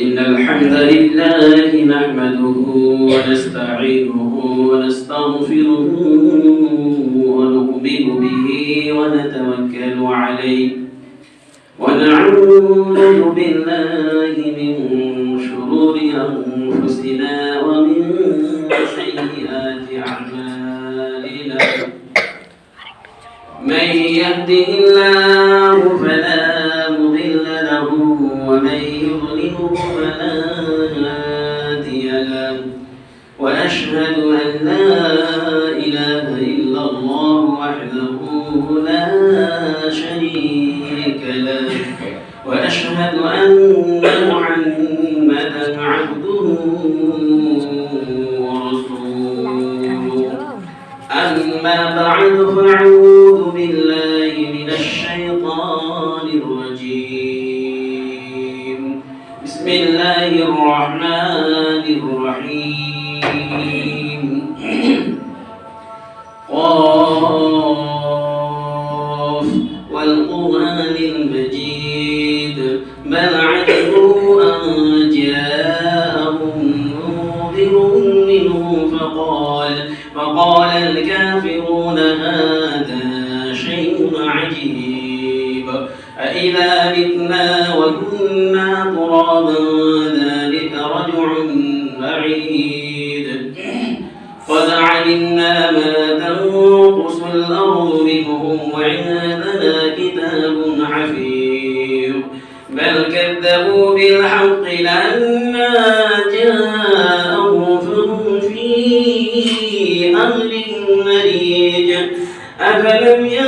إن الحمد لله نحمده ونستعينه ونستغفره ونؤمن به ونتوكل عليه. ونعوذ بالله من شرور أنفسنا ومن سيئات أعمالنا. من يهده الله ومن يضلله فلا هادي له. وأشهد أن لا إله إلا الله وحده لا شريك له. وأشهد أن محمدا عبده Hallelujah.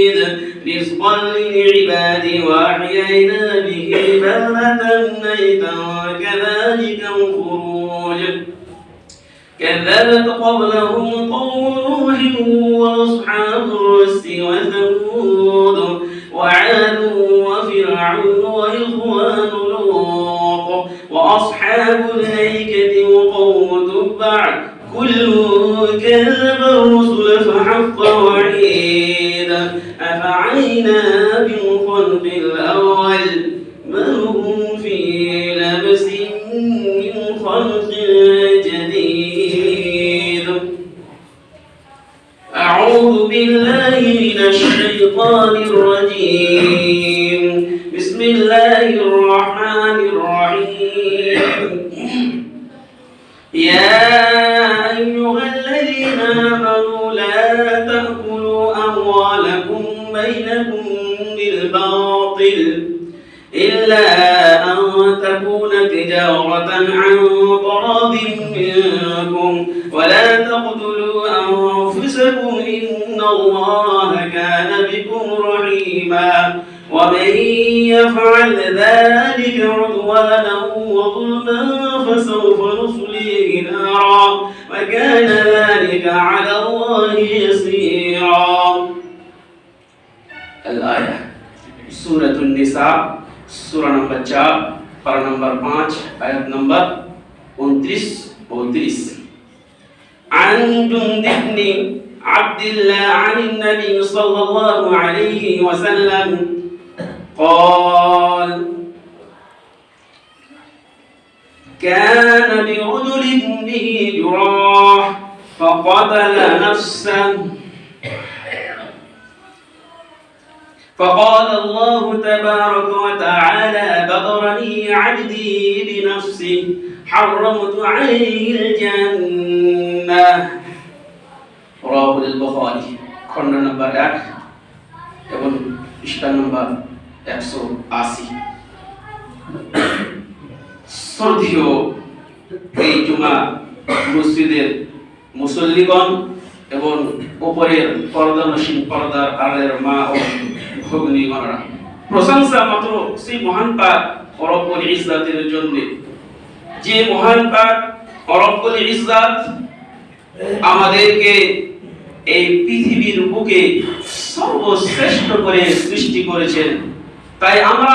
نضيد رزقا للعباد وأحيينا به بلدة ميتا كذلك الخروج. كذبت قبلهم قوم نوح وأصحاب الرس وثمود وعاد وفرعون وإخوان لوط وأصحاب الأيكة وقوم تبع كل كذب الرسل فحق وعيد. أفعينا بالخلق الأول بل هم في لبس من خلق جديد. أعوذ بالله من الشيطان الرجيم. بسم الله الرحمن الرحيم. يا أيها الذين آمنوا لا تأكلوا أموالكم بينكم بالباطل إلا أن تكون تجارة عن طراد منكم ولا تقتلوا أنفسكم إن الله كان بكم رحيما ومن يفعل ذلك عدوانا وظلما فسوف نصليه نارا وكان ذلك على الله يسيرا. الآية. سورة النساء سورة نمبر 4 پر نمبر 5 آيات نمبر 29 32 عن جند عبد الله عن النبي صلى الله عليه وسلم قال فقتل نفسا فقال الله تبارك وتعالى بغرني عبدي بنفسه حرمت عليه الجنة رواه البخاري খণ্ড নম্বর এক এবং পৃষ্ঠা নম্বর একশো আশি শ্রদ্ধীয় এই জুমা মসজিদের মুসল্লিগণ এবং উপরের পর্দানসীন পর্দার আলের মা ও ভগ্নীগণরা। প্রশংসা মাত্র সেই মহান পাক অরব্বুল ইজ্জাতের জন্য। যে মহান পাক অরব্বুল ইজ্জাত আমাদেরকে এই পৃথিবীর বুকে সর্বশ্রেষ্ঠ করে সৃষ্টি করেছেন। তাই আমরা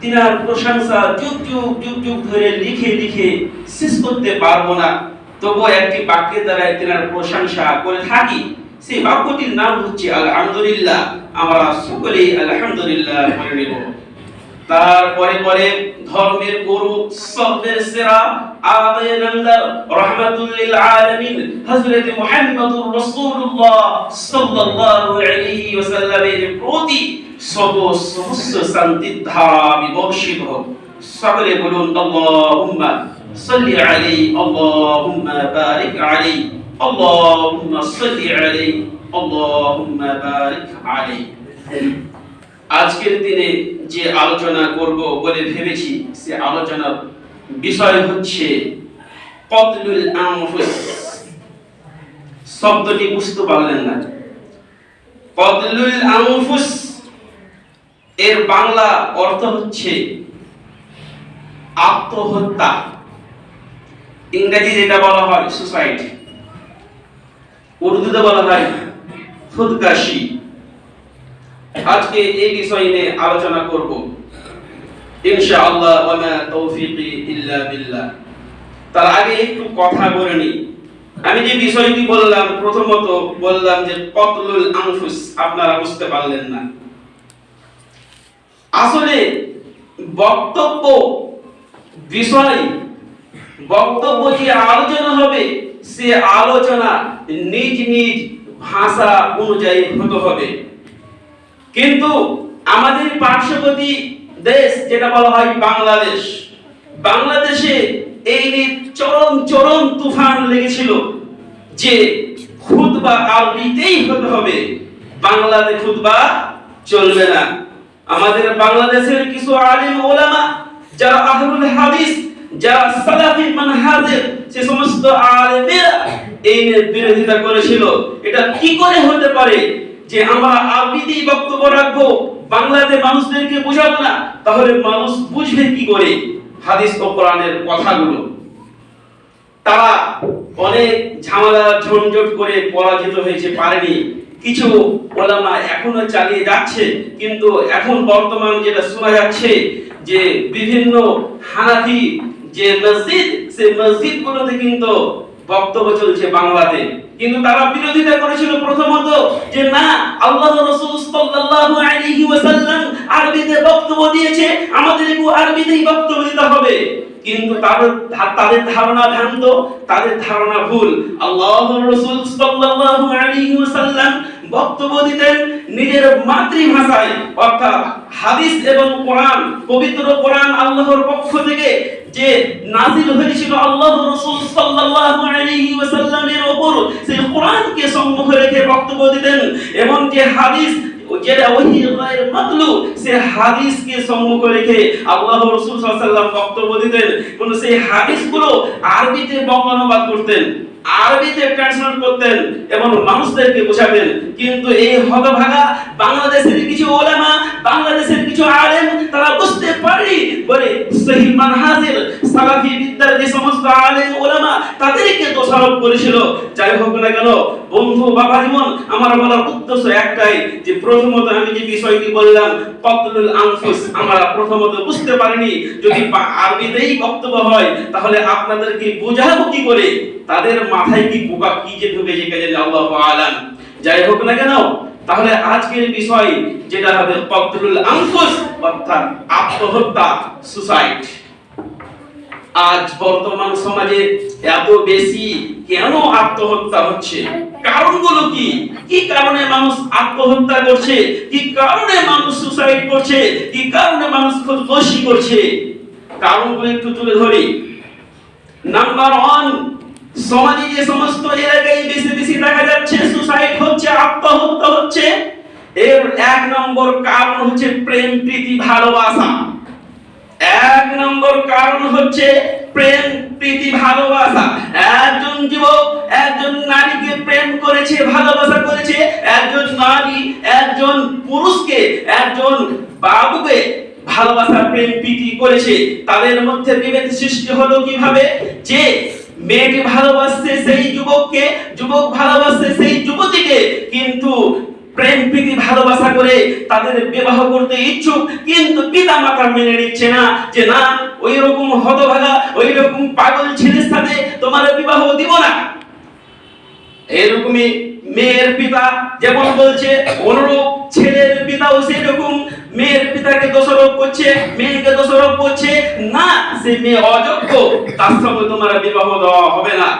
তিনার প্রশংসা যুগ যুগ যুগ যুগ ধরে লিখে লিখে শেষ করতে পারব না। তবুও একটি বাক্যের দ্বারা তিনার প্রশংসা করে থাকি। সেই বাক্যটির নাম হচ্ছে, আলহামদুলিল্লাহ, আমরা সকলেই আলহামদুলিল্লাহ বলে নেব। তারপরে পরে ধর্মের গুরু, সবের সেরা আদায় নন্দর রহমাতুল আলামিন, হযরত মুহাম্মদুর রাসূলুল্লাহ সাল্লাল্লাহু আলাইহি ওয়াসাল্লামের প্রতি সব সমস্ত শান্তির ধারা বিবর্ষিত হোক। সকলে বলুন, আল্লাহুম্মা সাল্লি আলাইহি আল্লাহুম্মা বারিক আলাইহি আল্লাহুম্মা সাল্লি আলাইহি আল্লাহুম্মা বারিক আলাইহি আজকের দিনে যে আলোচনা করব বলে ভেবেছি, সে আলোচনার বিষয় হচ্ছে কতলুল আনফুস। শব্দটি বুঝতে পারলেন না। কতলুল আনফুস, এর বাংলা অর্থ হচ্ছে আত্মহত্যা। ইংরেজি যেটা বলা হয় সুসাইড উর্দুতে বলা হয় খুদকাশি। আজকে এই বিষয় নিয়ে আলোচনা করব। ইনশাআল্লাহ, ওয়া মা তৌফিকি ইল্লা বিল্লাহ। তার আগে একটু কথা বলে নিই। আমি যে বিষয়টি বললাম, প্রথমত বললাম যে কতলুল আনফুস, আপনারা বুঝতে পারলেন না। আসলে বক্তব্য বিষয় বক্তব্য যে আলোচনা হবে? সে আলোচনা নিজ নিজ ভাষা অনুযায়ী হতে হবে। কিন্তু আমাদের পার্শ্ববর্তী দেশ, যেটা বলা হয় বাংলাদেশ, বাংলাদেশে এই নিয়ে চরম চরম তুফান লেগেছিল যে খুতবা আরবিতেই হতে হবে। বাংলাতে খুতবা চলবে না। আমাদের বাংলাদেশের কিছু আলিম ওলামা, যারা আহলুল হাদিস যারা সালাফি মানহাজের সে সমস্ত আলেমেরা এই বিরোধিতা করেছিল, এটা কি করে হতে পারে যে আমরা আরবিতেই বক্তব্য রাখব, বাংলাতে মানুষদেরকে বোঝাবো না? তাহলে মানুষ বুঝবে কি করে হাদিস ও কোরআনের কথাগুলো? তারা অনেক ঝামেলা, ঝঞ্ঝট করে পরাজিত হয়েছে, পারেনি। কিছু ওলামা এখনও চালিয়ে যাচ্ছে, কিন্তু এখন বর্তমান যেটা শোনা যাচ্ছে যে বিভিন্ন হানাফি যে মসজিদ, সেই মসজিদ গুলোতে কিন্তু বক্তব্য চলছে বাংলাতে। কিন্তু তারা বিরোধিতা করেছিল প্রথমত যে না আল্লাহ রাসূল সাল্লাল্লাহু আলাইহি ওয়াসাল্লাম আরবিতে বক্তব্য দিয়েছে আমাদেরকেও আরবিতেই বক্তব্য দিতে হবে। কিন্তু তাদের তাদের ধারণা ভ্রান্ত, তাদের ধারণা ভুল। আল্লাহ রাসূল সাল্লাল্লাহু আলাইহি ওয়াসাল্লাম বক্তব্য দিতেন নিজের মাতৃভাষায়, অর্থাৎ হাদিস এবং কোরআন, পবিত্র কোরআন আল্লাহর পক্ষ থেকে যে নাজিল হয়েছিল আল্লাহ রাসূল সাল্লাল্লাহু আলাইহি ওয়াসাল্লামের উপর সেই কোরআনকে রেখে বক্তব্য দিতেন। এবং যে হাদিস, যেটা ওহি গায়ের মাতলু সে হাদিসকে সম্মুখে রেখে আল্লাহ বক্তব্য দিতেন। সেই হাদিসগুলো আরবিতে বঙ্গানুবাদ করতেন, আরবিতে ট্রান্সলেট করতেন এবং মানুষদেরকে বোঝাতেন। কিন্তু এই হতভাগা বাংলাদেশের কিছু ওলামা, বাংলাদেশের কিছু আলেম, তারা বলে সহি মানহাজের সালাফি বিদ্যার যে সমস্ত আলেম ওলামা, তাদেরকে দোষারোপ করেছিল। যাই হোক না কেন, বন্ধু বাবা জীবন, আমার বলার উদ্দেশ্য একটাই, যে প্রথমত আমি যে বিষয়টি বললাম, কতলুল আনফুস, আমরা প্রথমত বুঝতে পারিনি। যদি আরবিতেই বক্তব্য হয়, তাহলে আপনাদেরকে বোঝাবো কি করে? তাদের মাথায় কি পোকা কি যে ঢুকে যে কাজে আল্লাহ আলাম। যাই হোক না কেন তাহলে আজকের বিষয় যেটা হবে কতলুল আনফুস অর্থাৎ আত্মহত্যা সুসাইড আজ বর্তমান সমাজে এত বেশি কেন আত্মহত্যা হচ্ছে? কারণগুলো কি? কি কারণে মানুষ আত্মহত্যা করছে? কি কারণে মানুষ সুসাইড করছে? কি কারণে মানুষ খুদকুশি করছে? কারণগুলো একটু তুলে ধরি। নাম্বার ওয়ান সমাজে যে সমস্ত এলাকায় বেশি বেশি দেখা যাচ্ছে সুসাইড হচ্ছে আত্মহত্যা হচ্ছে এর এক নম্বর কারণ হচ্ছে প্রেম, প্রীতি, ভালোবাসা। এক নম্বর কারণ হচ্ছে প্রেম, প্রীতি, ভালোবাসা। একজন যুবক, একজন নারীকে প্রেম করেছে, ভালোবাসা করেছে, একজন নারী, একজন পুরুষকে, একজন বাবুকে ভালোবাসা, প্রেম, প্রীতি করেছে। তাদের মধ্যে বিভেদ সৃষ্টি হলো কীভাবে? যে মেয়েটি ভালোবাসছে সেই যুবককে, যুবক ভালোবাসছে সেই যুবতীকে, কিন্তু প্রেম, প্রীতি, ভালোবাসা করে তাদের বিবাহ করতে ইচ্ছুক, কিন্তু পিতা মাতা মেনে নিচ্ছে না যে, না ওই রকম হতভাগা ওই রকম পাগল ছেলের সাথে তোমার বিবাহ দিব না। এরকমই মেয়ের পিতা যেমন বলছে, অনুরূপ ছেলের পিতাও সেরকম মেয়ের পিতাকে দোষারোপ করছে, মেয়েকে দোষারোপ করছে। না, সে মেয়ে অযোগ্য, তার সঙ্গে তোমার বিবাহ দেওয়া হবে না।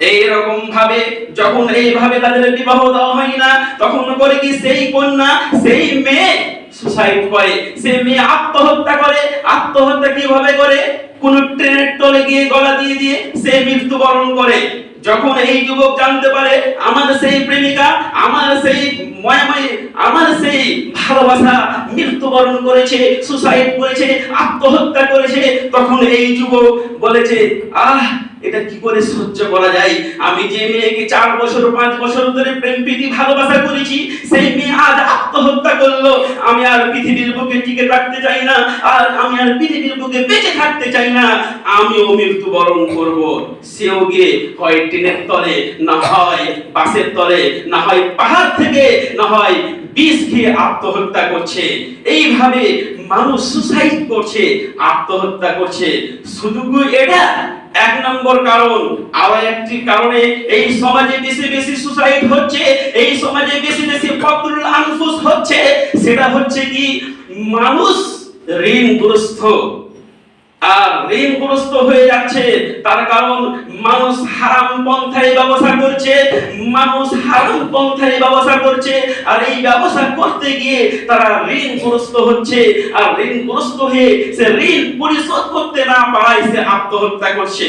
এইরকম ভাবে যখন এইভাবে তাদের বিবাহ দেওয়া হয় না, তখন করে কি সেই কন্যা, সেই মেয়ে সুসাইড করে সে মেয়ে আত্মহত্যা করে, আত্মহত্যা কীভাবে করে? কোন ট্রেনের তলে গিয়ে গলা দিয়ে দিয়ে সে মৃত্যুবরণ করে। যখন এই যুবক জানতে পারে, আমার সেই প্রেমিকা, আমার সেই ময়াময়, আমার সেই ভালোবাসা মৃত্যুবরণ করেছে সুসাইড করেছে, আত্মহত্যা করেছে, তখন এই যুবক বলেছে, আহ এটা কি করে সহ্য করা যায়? আমি যে মেয়েকে চার বছর, পাঁচ বছর ধরে প্রেম, প্রীতি, ভালোবাসা করেছি, সেই মেয়ে আজ আত্মহত্যা করল। আমি আর পৃথিবীর বুকে টিকে থাকতে চাই না, আর আমি আর পৃথিবীর বুকে বেঁচে থাকতে চাই না। আমিও মৃত্যুবরণ করব। সেও গিয়ে হয় ট্রেনের তলে, না হয় বাসের তলে, না হয় পাহাড় থেকে, না হয় বিষ খেয়ে আত্মহত্যা করছে। এইভাবে মানুষ সুসাইড করছে, আত্মহত্যা করছে। শুধু এটা? এক নম্বর কারণ, আরও একটি কারণে এই সমাজে বেশি বেশি সুসাইড হচ্ছে, এই সমাজে বেশি বেশি ফকরুল আনফুস হচ্ছে, সেটা হচ্ছে কি, মানুষ ঋণগ্রস্ত। আর ঋণগ্রস্ত হয়ে যাচ্ছে। তার কারণ মানুষ হারাম পন্থায় ব্যবসা করছে, মানুষ হারাম পন্থায় ব্যবসা করছে, আর এই ব্যবসা করতে গিয়ে তারা ঋণগ্রস্ত হচ্ছে। আর ঋণগ্রস্ত হয়ে সে ঋণ পরিশোধ করতে না পারায় সে আত্মহত্যা করছে।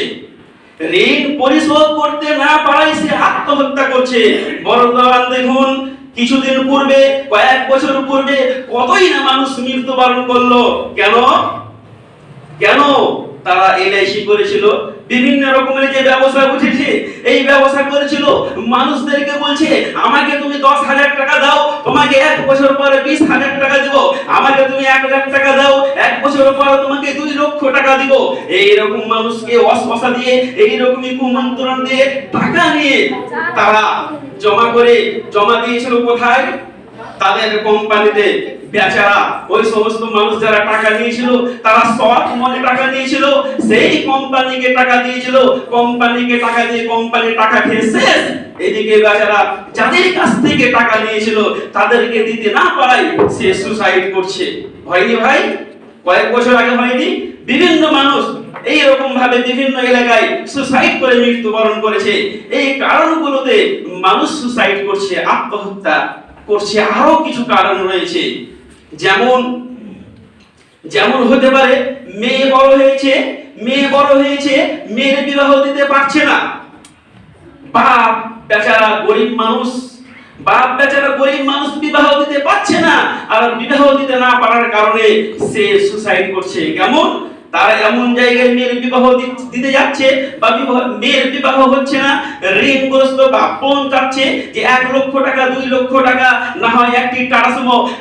ঋণ পরিশোধ করতে না পারায় সে আত্মহত্যা করছে। বর্তমান দেখুন, কিছুদিন পূর্বে, কয়েক বছর পূর্বে কতই না মানুষ মৃত্যুবরণ করল। কেন? কেন তারা এলআইসি করেছিল? বিভিন্ন রকমের যে ব্যবসা উঠেছে এই ব্যবসা করেছিল। মানুষদেরকে বলছে, আমাকে তুমি দশ হাজার টাকা দাও, তোমাকে এক বছর পরে বিশ হাজার টাকা দিব। আমাকে তুমি এক লাখ টাকা দাও, এক বছর পরে তোমাকে দুই লক্ষ টাকা দিব। এইরকম মানুষকে অশ্বাসা দিয়ে, এইরকমই কুমন্ত্রণ দিয়ে টাকা নিয়ে তারা জমা করে, জমা দিয়েছিল কোথায়? তাদের কোম্পানিতে। বেচারা, ওই সমস্ত মানুষ যারা টাকা নিয়েছিল তারা সৎ মনে টাকা নিয়েছিল সেই কোম্পানিকে টাকা দিয়েছিল, কোম্পানিকে টাকা দিয়ে কোম্পানি টাকা খেয়ে শেষ। এদিকে বেচারা যাদের কাছ থেকে টাকা নিয়েছিল, তাদেরকে দিতে না পারাই সে সুসাইড করছে। হয়নি ভাই? কয়েক বছর আগে হয়নি? বিভিন্ন মানুষ এই রকম ভাবে বিভিন্ন এলাকায় সুসাইড করে মৃত্যুবরণ করেছে। এই কারণগুলোতে মানুষ সুসাইড করছে, আত্মহত্যা করছে আরও কিছু কারণ রয়েছে। যেমন যেমন হতে পারে, মেয়ে বড় হয়েছে, মেয়ে বড় হয়েছে, মেয়ের বিবাহ দিতে পারছে না। বাপ, বেচারা গরিব মানুষ, বাপ, বেচারা গরিব মানুষ বিবাহ দিতে পারছে না, আর বিবাহ দিতে না পারার কারণে সে সুসাইড করছে। কেমন? তারা এমন জায়গায় মেয়ের বিবাহ দিতে যাচ্ছে বা বিবাহ, মেয়ের বিবাহ হচ্ছে না। ঋণগ্রস্ত বা বোন চাচ্ছে যে এক লক্ষ টাকা, দুই লক্ষ টাকা, না হয় একটি টাটা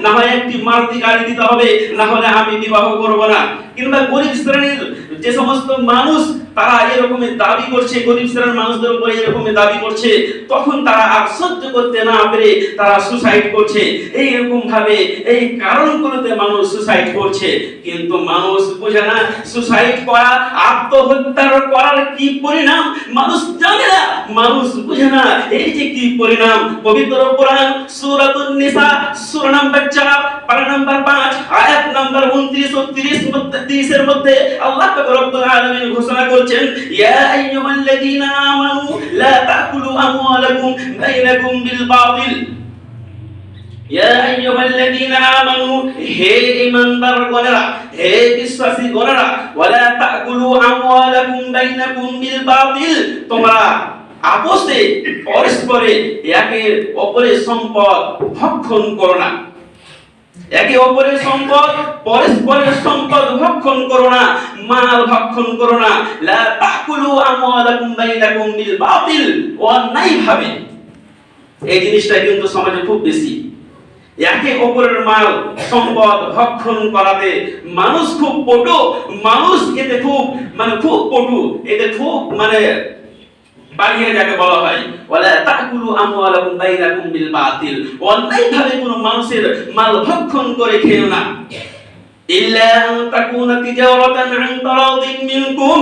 না হয় একটি মারুতি গাড়ি দিতে হবে, না হলে আমি বিবাহ করব না। কিংবা গরিব শ্রেণির যে সমস্ত মানুষ তারা এরকমের দাবি করছে, গরিব শ্রেণির মানুষদের উপরে এরকমের দাবি করছে, তখন তারা আর সহ্য করতে না পেরে তারা সুসাইড করছে। এই রকম ভাবে, এই কারণগুলোতে মানুষ সুসাইড করছে। কিন্তু মানুষ বোঝে না সুসাইড করা, আত্মহত্যার করার কি পরিণাম? মানুষ জানে না, মানুষ বুঝে না, এই যে কি পরিণাম? পবিত্র কোরআন, সূরাতুন নিসা, সূরা নাম্বার 4 পারা নাম্বার 5 আয়াত নাম্বার 29 ও 30 মধ্যে 30 এর মধ্যে আল্লাহ পাক রব্বুল আলামিন ঘোষণা করছেন আইয়ুহাল্লাযীনা আমানু, লা তাকুলু আমওয়ালাকুম বাইনাকুম বিল বাতিল আইয়ুহাল্লাযীনা আমানু, হে ঈমানদার হে বিশ্বাসী ওয়ালা তাকুলু আমওয়ালাকুম বাইনাকুম বিল বাতিল তোমরা পরস্পরে একে অপরের সম্পদ ভক্ষণ করো না। একে অপরের সম্পদ, পরস্পরের সম্পদ ভক্ষণ করো না। মাল ভক্ষণ করো না। লা তাকুলু আমওয়ালাকুম বাইনাকুম বিল বাতিল। অন্যায় ভাবে। এই জিনিসটা কিন্তু সমাজে খুব বেশি। একে অপরের মাল সম্পদ ভক্ষণ করাতে মানুষ খুব পটু, মানুষ এতে খুব মানে খুব পটু, এতে খুব মানে বাড়িয়ে যাকে বলা হয়। ওয়ালা তাকুলু আমওয়ালাকুম বাইনাকুম বিল বাতিল। অন্যায়ভাবে কোনো মানুষের মাল ভক্ষণ করে খেও না। ইল্লা আন তাকুনা তিজারাতান আন তারাদিন মিনকুম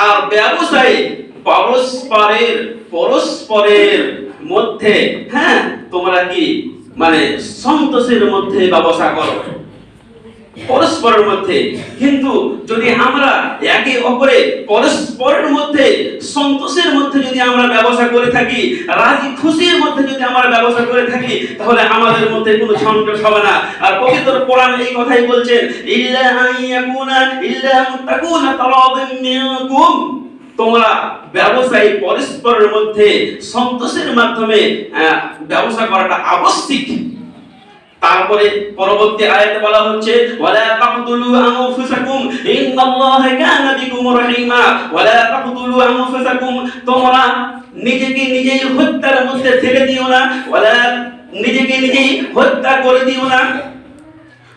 আর ব্যবসায় পরস্পরের পরস্পরের মধ্যে হ্যাঁ তোমরা কি? মানে সন্তোষের মধ্যে ব্যবসা করো। পরস্পরের মধ্যে। কিন্তু যদি আমরা একে অপরে পরস্পরের মধ্যে, সন্তোষের মধ্যে যদি আমরা ব্যবসা করে থাকি, রাজি খুশির মধ্যে যদি আমরা ব্যবসা করে থাকি, তাহলে আমাদের মধ্যে কোনো সংকট হবে না। আর পবিত্র কোরআন এই কথাই বলছেন ইল্লা আইয়াকুনা ইল্লা মুতাকুনা তারাদিন মিনকুম। তোমরা ব্যবসায়ী পরস্পরের মধ্যে সন্তোষের মাধ্যমে ব্যবসা করাটা আবশ্যিক। তারপরে পরবর্তী আয়াতে বলা হচ্ছে, ওয়ালা তাকতুলু আনফুসাকুম, ইন্নাল্লাহা কানা বিকুম রহিমা, ওয়ালা তাকতুলু আনফুসাকুম, তোমরা নিজেকে নিজেই হত্যার মধ্যে ফেলে দিও না, ওয়ালা নিজেকে নিজেই হত্যা করে দিও না।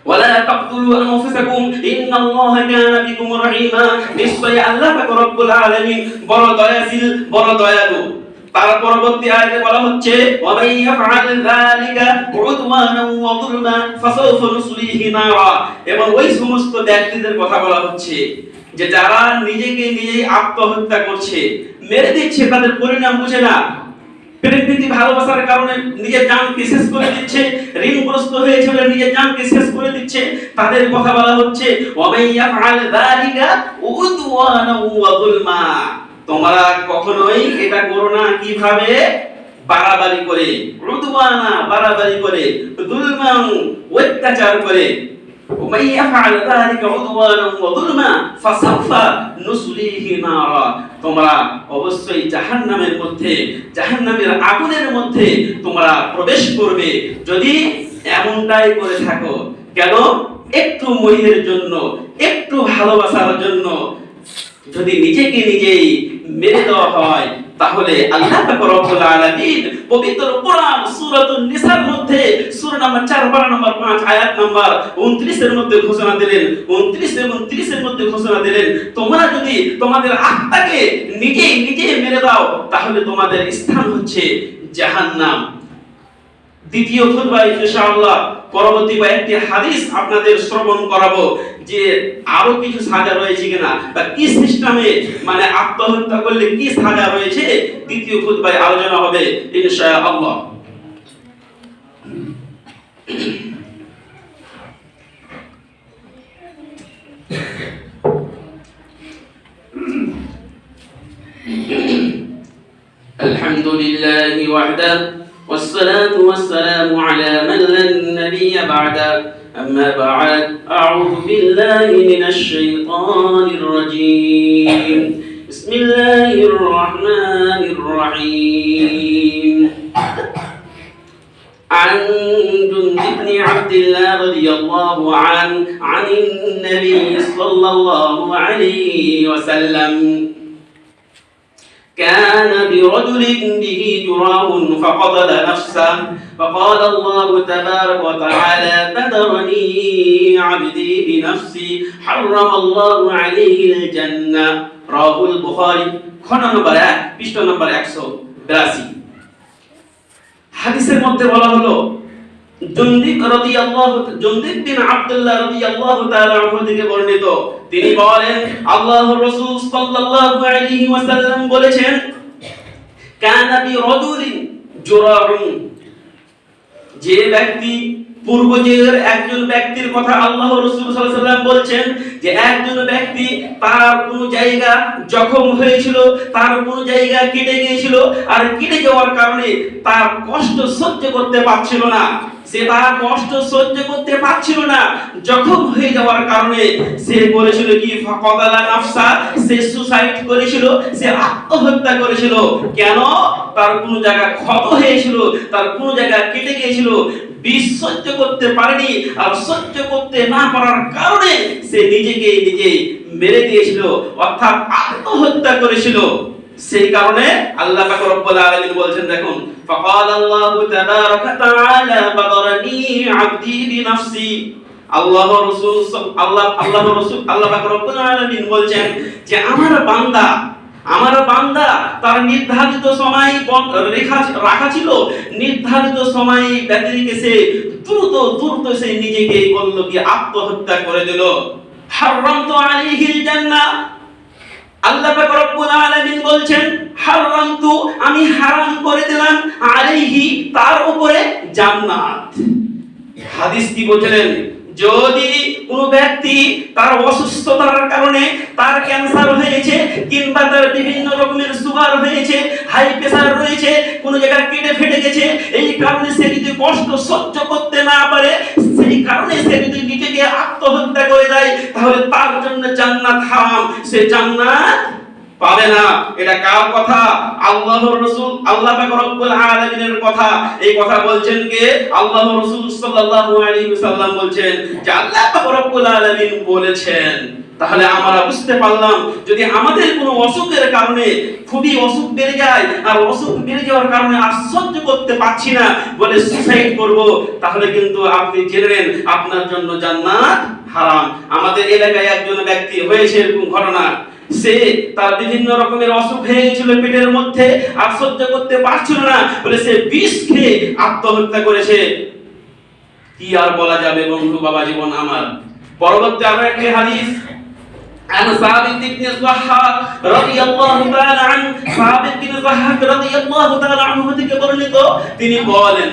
ওয়ালা তাকতুলু আনফুসাকুম, ইন্নাল্লাহা কানা বিকুম রহিমা, নিশ্চয়ই আল্লাহ পাক রব্বুল আলামিন বড় দয়াশীল, বড় দয়ালু। তার পরবর্তী আয়াতে বলা হচ্ছে, ওয়ামান ইয়াফআল যালিকা উদওয়ানান ওয়া যুলমা ফাসাউফা নুসলিহি নারা। এবং ওই সমস্ত ব্যক্তিদের কথা বলা হচ্ছে যে যারা নিজেকে নিজেই আত্মহত্যা করছে, মেরে দিচ্ছে, তাদের পরিণাম বুঝে না। প্রেমপ্রীতি ভালোবাসার কারণে নিজের জানকে শেষ করে দিচ্ছে, ঋণগ্রস্ত হয়েছে বলে নিজের জানকে শেষ করে দিচ্ছে। তাদের কথা বলা হচ্ছে, ওয়ামান ইয়াফআল যালিকা উদওয়ানান ওয়া যুলমা তোমরা কখনোই এটা করো না কিভাবে বাড়াবাড়ি করে রুদওয়ানা বাড়াবাড়ি করে দুলমান অত্যাচার করে ومن يفعل ذلك عدوانا وظلما فسوف نصليه نارا তোমরা অবশ্যই জাহান্নামের মধ্যে জাহান্নামের আগুনের মধ্যে তোমরা প্রবেশ করবে যদি এমনটাই করে থাকো কেন একটু মহিলের জন্য একটু ভালোবাসার জন্য যদি নিজেকে নিজেই মেরে দেওয়া হয়, তাহলে আল্লাহ রব্বুল আলামিন পবিত্র কোরআন, সূরাতুন নিসার মধ্যে, সূরা নাম্বার 4 পারা নাম্বার 5 আয়াত নাম্বার 29 এর মধ্যে ঘোষণা দিলেন 29 এবং 30 এর মধ্যে ঘোষণা দিলেন, তোমরা যদি তোমাদের আত্মাকে নিজেই নিজে মেরে দাও, তাহলে তোমাদের স্থান হচ্ছে জাহান্নাম। দ্বিতীয় খুতবায় ইনশাআল্লাহ। পরবর্তী কয়েকটি হাদিস আপনাদের শ্রবণ করাবো যে আরো কিছু সাজা রয়েছে কিনা বা কি সিস্টেমে মানে আত্মহত্যা করলে কি সাজা রয়েছে দ্বিতীয় খুতবায় আলোচনা হবে ইনশাআল্লাহ الحمد لله وحده والصلاة والسلام على من لا نبي بعده أما بعد أعوذ بالله من الشيطان الرجيم. بسم الله الرحمن الرحيم. عن جند بن عبد الله رضي الله عنه عن النبي صلى الله عليه وسلم. كان برجل به جراه فقتل نفسه فقال الله تبارك وتعالى تدرني عبدي بنفسي حرم الله عليه الجنة رواه البخاري খন্ড নম্বর এক পৃষ্ঠ নম্বর একশো বিরাশি হাদিসের মধ্যে বলা হলো জন্দিক রাদিয়াল্লাহু জন্দিক বিন আব্দুল্লাহ তাআলা বর্ণিত। তিনি বলেন সাল্লাল্লাহু আলাইহি ওয়াসাল্লাম বলেছেন, কানা বি জুরাহুন যে ব্যক্তি পূর্ব যুগের একজন ব্যক্তির কথা আল্লাহ রসুল বলছেন, যে একজন ব্যক্তি তার কোন জায়গা জখম হয়েছিল, তার কোন জায়গা কেটে গিয়েছিল, আর কেটে যাওয়ার কারণে তার কষ্ট সহ্য করতে পারছিল না। সে তার কষ্ট সহ্য করতে পারছিল না। জখম হয়ে যাওয়ার কারণে সে বলেছিল কি, ফাকাদালা নাফসা, সে সুসাইড করেছিল, সে আত্মহত্যা করেছিল। কেন? তার কোনো জায়গা ক্ষত হয়েছিল, তার কোনো জায়গা কেটে গিয়েছিল। বিষ করতে পারেনি আর সহ্য করতে না পারার কারণে সে নিজেকে নিজে মেরে দিয়েছিল, অর্থাৎ আত্মহত্যা করেছিল। সেই কারণে আল্লাহ পাক রব্বুল আলামিন বলছেন, দেখুন ফাকাল আল্লাহু তাবারাকা তাআলা বাদারানি আবদি বিনাফসি আল্লাহ রাসূল আল্লাহ আল্লাহ রাসূল, আল্লাহ পাক রব্বুল আলামিন বলছেন যে, আমার বান্দা আমার বান্দা তার নির্ধারিত সময় রেখা, রাখা ছিল। নির্ধারিত সময় ব্যতিরিকে সে দ্রুত দ্রুত সে নিজেকে করল কি আত্মহত্যা করে দিল। হারামতু আলাইহিল জান্নাহ। আল্লাহ পাক রব্বুল আলামিন বলছেন, হারামতু, আমি হারাম করে দিলাম আলাইহি, তার উপরে জান্নাত। হাদিস কি বলছিলেন যদি কোনো ব্যক্তি তার অসুস্থতার কারণে তার ক্যান্সার হয়েছে, কিংবা তার বিভিন্ন রকমের সুগার হয়েছে হাই প্রেসার রয়েছে, কোনো জায়গায় কেটে ফেটে গেছে, এই কারণে সে যদি কষ্ট সহ্য করতে না পারে, সেই কারণে সে যদি নিজেকে আত্মহত্যা করে দেয়, তাহলে তার জন্য জান্নাত হারাম। সে জান্নাত পাবে না। এটা কার কথা? আল্লাহর রাসূল, আল্লাহ পাক রব্বুল আলামিনের কথা। এই কথা বলছেন কে? আল্লাহর রাসূল সাল্লাল্লাহু আলাইহি ওয়াসাল্লাম বলছেন যে আল্লাহ পাক রব্বুল আলামিন বলেছেন। তাহলে আমরা বুঝতে পারলাম, যদি আমাদের কোনো অসুখের কারণে, খুবই অসুখ বেড়ে যায় আর অসুখ বেড়ে যাওয়ার কারণে আর সহ্য করতে পারছি না, বলে সুসাইড করব, তাহলে কিন্তু আপনি জেনে নেন, আপনার জন্য জান্নাত হারাম। আমাদের এলাকায় একজন ব্যক্তি হয়েছে এরকম ঘটনা। সে তার বিভিন্ন রকমের অসুখ হয়ে গেছিল পেটের মধ্যে আর সহ্য করতে পারছিল না বলে সে বিষ খেয়ে আত্মহত্যা করেছে কি আর বলা যাবে বন্ধু বাবা জীবন আমার পরবর্তী আরো একটি হাদিস عن ثابت بن الضحاك رضي الله تعالى عنه ثابت بن الضحاك رضي الله تعالى عنه থেকে বর্ণিত তিনি বলেন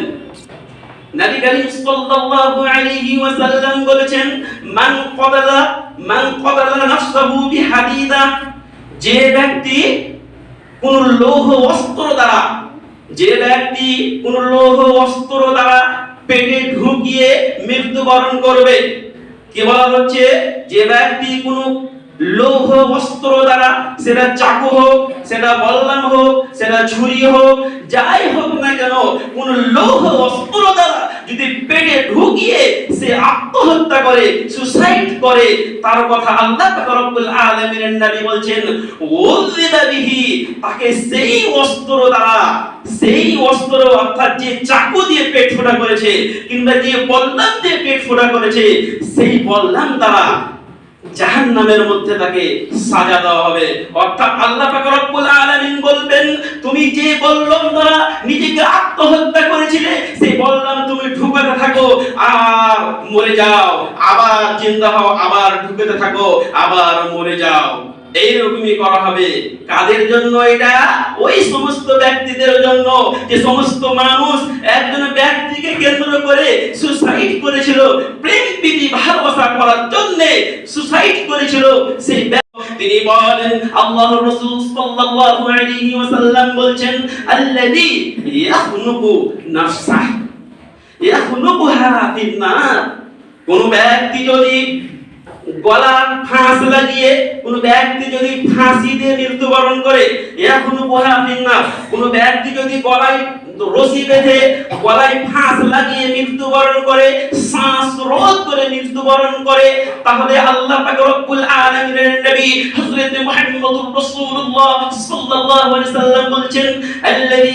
নবী করিম সাল্লাল্লাহু আলাইহি ওয়াসাল্লাম বলেছেন, মান ক্বাদালা মান ক্বাদালা নাফসাহু বিহাদিদা যে ব্যক্তি কোন লৌহ অস্ত্র দ্বারা, যে ব্যক্তি কোন লৌহ অস্ত্র দ্বারা পেটে ঢুকিয়ে মৃত্যুবরণ করবে। কি বলা হচ্ছে? যে ব্যক্তি কোন লৌহ অস্ত্র দ্বারা সেটা চাকু হোক, সেটা বল্লাম হোক, সেটা ছুরি হোক, যাই হোক না কেন, কোন লৌহ অস্ত্র দ্বারা যদি পেটে ঢুকিয়ে সে আত্মহত্যা করে সুসাইড করে, তার কথা আল্লাহ রব্বুল আলামিনের নবী বলছেন ওযিবা বিহি তাকে সেই অস্ত্র দ্বারা, সেই অস্ত্র অর্থাৎ যে চাকু দিয়ে পেট ফোঁটা করেছে, কিংবা যে বল্লাম দিয়ে পেট ফোঁটা করেছে, সেই বল্লাম দ্বারা জাহান্নামের মধ্যে তাকে সাজা দেওয়া হবে। অর্থাৎ আল্লাহ রব্বুল আলামিন বলবেন, তুমি যে বললাম দ্বারা নিজেকে আত্মহত্যা করেছিলে, সেই বললাম তুমি ঢুকাতে থাকো, আর মরে যাও। আবার জিন্দা হও, আবার ঢুকাতে থাকো, আবার মরে যাও। এইরকমই করা হবে। কাদের জন্য এটা? ওই সমস্ত ব্যক্তিদের জন্য। যে সমস্ত মানুষ একজন ব্যক্তিকে কেন্দ্র করে সুসাইড করেছিল, প্রেম প্রীতি ভালোবাসা করার জন্য সুসাইড করেছিল, সেই তিনি বলেন, আল্লাহর রাসূল সাল্লাল্লাহু আলাইহি ওয়াসাল্লাম বলছেন, আল্লাযী ইয়াখনুকু নাফসাহ ইয়াখনুকুহা ফিন্নার কোন ব্যক্তি যদি গলার ফাঁস লাগিয়ে কোন ব্যক্তি যদি ফাঁসি দিয়ে মৃত্যুবরণ করে এখনও না। কোন ব্যক্তি যদি গলায় রশি বেঁধে, গলায় ফাঁস লাগিয়ে মৃত্যুবরণ করে, শ্বাস রোধ করে মৃত্যুবরণ করে, তাহলে আল্লাহ পাক রব্বুল আলামিনের নবী হযরত মুহাম্মদুর রাসূলুল্লাহ সাল্লাল্লাহু আলাইহি বলছেন, আল্লাযী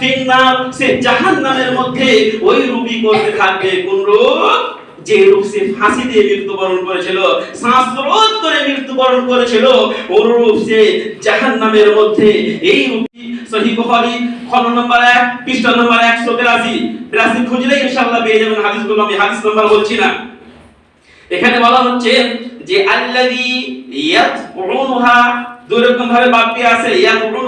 ফিন্নার সে জাহান্নামের মধ্যে ওই রূপী করতে থাকবে। কোন রূপ যে রূপ সে ফাঁসি দিয়ে মৃত্যুবরণ করেছিল শ্বাসরোধ করে মৃত্যুবরণ করেছিল, ওর রূপ সে জাহান্নামের মধ্যে। এই রূপই সহি বুখারী, খন্ড নম্বর 1 পৃষ্ঠা নম্বর 182 82 খুঁজলেই ইনশাআল্লাহ পেয়ে যাবেন হাদিসগুলো, আমি হাদিস নাম্বার বলছি না। এখানে বলা হচ্ছে যে, আল্লাযী ইয়াতউনুহা দুই রকম ভাবে বাক্যে আছে ইয়াতউনু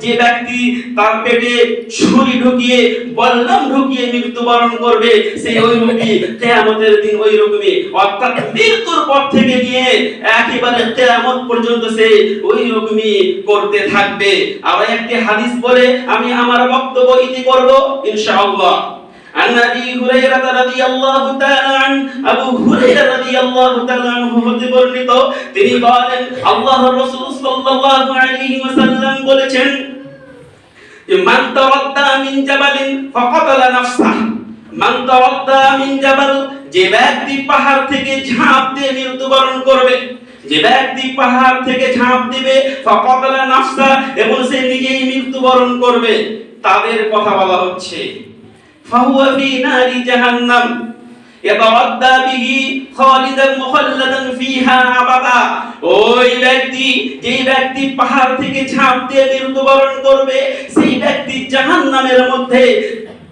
যে ব্যক্তি তার পেটে ছুরি ঢুকিয়ে, বল্লম ঢুকিয়ে মৃত্যুবরণ করবে, সেই ওই দিন ওই অর্থাৎ মৃত্যুর পর থেকে নিয়ে একেবারে কিয়ামত পর্যন্ত সে ওই করতে থাকবে। আবার একটি হাদিস বলে, আমি আমার বক্তব্য ইতি করব, ইনশাআল্লাহ। عن ابي هريره رضي الله تعالى عن ابو هريره رضي الله تعالى عنه হতে বর্ণিত তিনি বলেন আল্লাহর রাসূল সাল্লাল্লাহু আলাইহি ওয়াসাল্লাম বলেছেন যে মান তাওয়াদ্দা মিন জাবালিন ফাকাতালা নাফসাহ মান তাওয়াদ্দা মিন জাবাল যে ব্যক্তি পাহাড় থেকে ঝাঁপ দিয়ে মৃত্যুবরণ করবে যে ব্যক্তি পাহাড় থেকে ঝাঁপ দিবে ফাকাতালা নাফসা এবং সে নিজেই মৃত্যুবরণ করবে তাদের কথা বলা হচ্ছে ফাহুয়া ফি নারি জাহান্নাম ইয়াতারাদ্দা বিহি খালিদান মুখাল্লাদান ফিহা আবাদা ওই ব্যক্তি যেই ব্যক্তি পাহাড় থেকে ঝাঁপ দিয়ে মৃত্যুবরণ করবে, সেই ব্যক্তি জাহান্নামের মধ্যে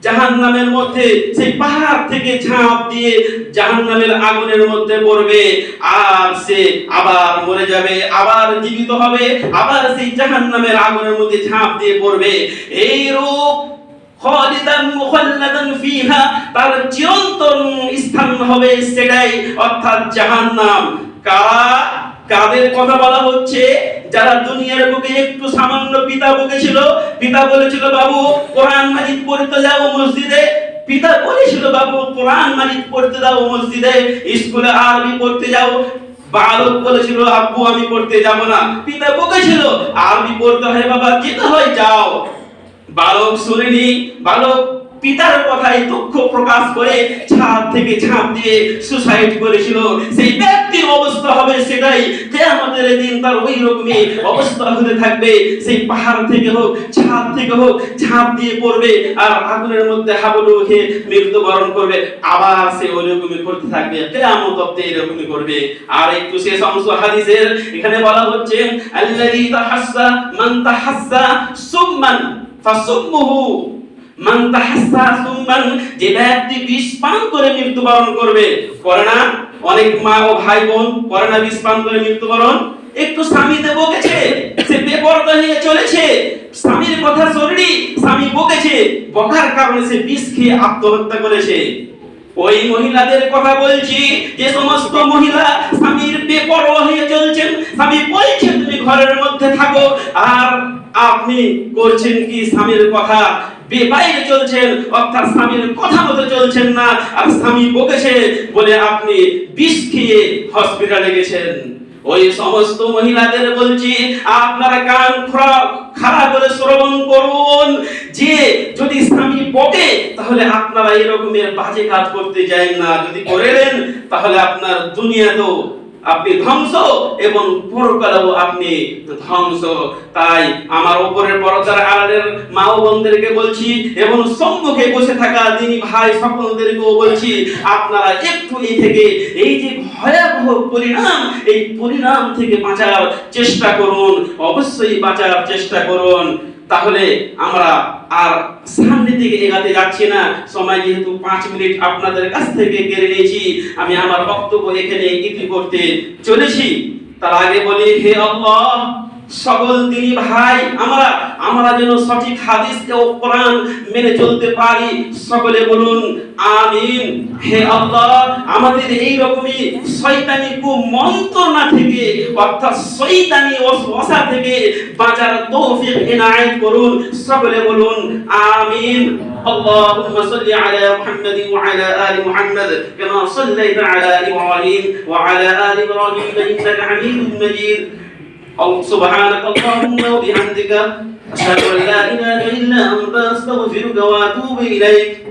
জাহান্নামের মধ্যে সেই পাহাড় থেকে ঝাঁপ দিয়ে জাহান্নামের আগুনের মধ্যে পড়বে। আর সে আবার মরে যাবে, আবার জীবিত হবে, আবার সেই জাহান্নামের আগুনের মধ্যে ঝাঁপ দিয়ে পড়বে। এই রূপ খালিদান মুখাল্লাদান ফিহা তার চিরন্তন স্থান হবে সেটাই অর্থাৎ জাহান্নাম। কাদের কথা বলা হচ্ছে? যারা দুনিয়ার বুকে একটু সামান্য পিতা পিতা বলেছিল, বাবু, কোরআন মাজিদ পড়তে যাও মসজিদে। পিতা বলেছিল, বাবু, কোরআন মাজিদ পড়তে দাও মসজিদে, স্কুলে আরবি পড়তে যাও। বালক বলেছিল, আব্বু, আমি পড়তে যাব না। পিতা বকেছিল, আরবি পড়তে হয় বাবা, যেতে হয়, যাও। বালক শুনেনি বালক পিতার কথায় দুঃখ প্রকাশ করে ছাদ থেকে ঝাঁপ দিয়ে সুসাইড করেছিল। সেই ব্যক্তির অবস্থা হবে সেটাই। যে আমাদের দিন তার ওই রকমই অবস্থা হতে থাকবে? সেই পাহাড় থেকে হোক, ছাদ থেকে হোক ঝাঁপ দিয়ে পড়বে আর আগুনের মধ্যে হাবুডু খেয়ে মৃত্যুবরণ করবে। আবার সে ওই রকমই করতে থাকবে। কেয়ামত অব্দি এরকমই করবে। আর একটু শেষ অংশ হাদিসের, এখানে বলা হচ্ছে, আল্লাযী তাহাসসা মান তাহাসসা সুম্মান। ফাসুম্মুহু মান তাহাসসা সুম্মান, যে ব্যক্তি বিষ পান করে মৃত্যুবরণ করবে, করে না? অনেক মা ও ভাই বোন করে না বিষ পান করে মৃত্যুবরণ? একটু স্বামীতে বকেছে, সে বেপরদা হয়ে চলেছে। স্বামীর কথা শরীরই স্বামী বকেছে। বকার কারণে সে বিষ খেয়ে আত্মহত্যা করেছে। ওই মহিলাদের কথা বলছি, যে সমস্ত মহিলা স্বামীর বেপরোয়া হয়ে চলছেন, স্বামী বলছে তুমি ঘরের মধ্যে থাকো, আর আপনি করছেন কি স্বামীর কথা? বেবাইরে চলছেন, অর্থাৎ স্বামীর কথা মতো চলছেন না। আর স্বামী বকেছে বলে আপনি বিষ খেয়ে হসপিটালে গেছেন। ওই সমস্ত মহিলাদের বলছি, আপনারা কান খারাপ করে শ্রবণ করুন। যে যদি স্বামী বকে, তাহলে আপনারা এরকমের বাজে কাজ করতে যান না। যদি করেন তাহলে আপনার দুনিয়াতেও আপনি ধ্বংস এবং পরকালেও আপনি ধ্বংস। তাই আমার উপরের পর্দার আড়ালের মা ও বোনদেরকে বলছি এবং সম্মুখে বসে থাকা দিনী ভাই সকলদেরকেও বলছি, আপনারা একটু এই থেকে এই যে ভয়াবহ পরিণাম, এই পরিণাম থেকে বাঁচার চেষ্টা করুন, অবশ্যই বাঁচার চেষ্টা করুন। তাহলে আমরা আর সামনের দিকে এগাতে যাচ্ছি না। সময় যেহেতু পাঁচ মিনিট আপনাদের কাছ থেকে কেড়ে নিয়েছি, আমি আমার বক্তব্য এখানে ইতি করতে চলেছি। তার আগে বলি, হে আল্লাহ সকল দিনী ভাই আমরা আমরা যেন সঠিক হাদিস ও কোরআন মেনে চলতে পারি সকলে বলুন আমিন হে আল্লাহ আমাদের এই রকমই শয়তানি কুমন্ত্রণা থেকে অর্থাৎ শয়তানি ওয়াসওয়াসা থেকে বাঁচার তৌফিক ইনায়েত করুন সকলে বলুন আমিন اللهم صل على محمد وعلى ال محمد كما صليت على ابراهيم وعلى ال ابراهيم انك حميد مجيد سبحانك اللهم وبحمدك أشهد أن لا إله إلا أنت أستغفرك وأتوب إليك.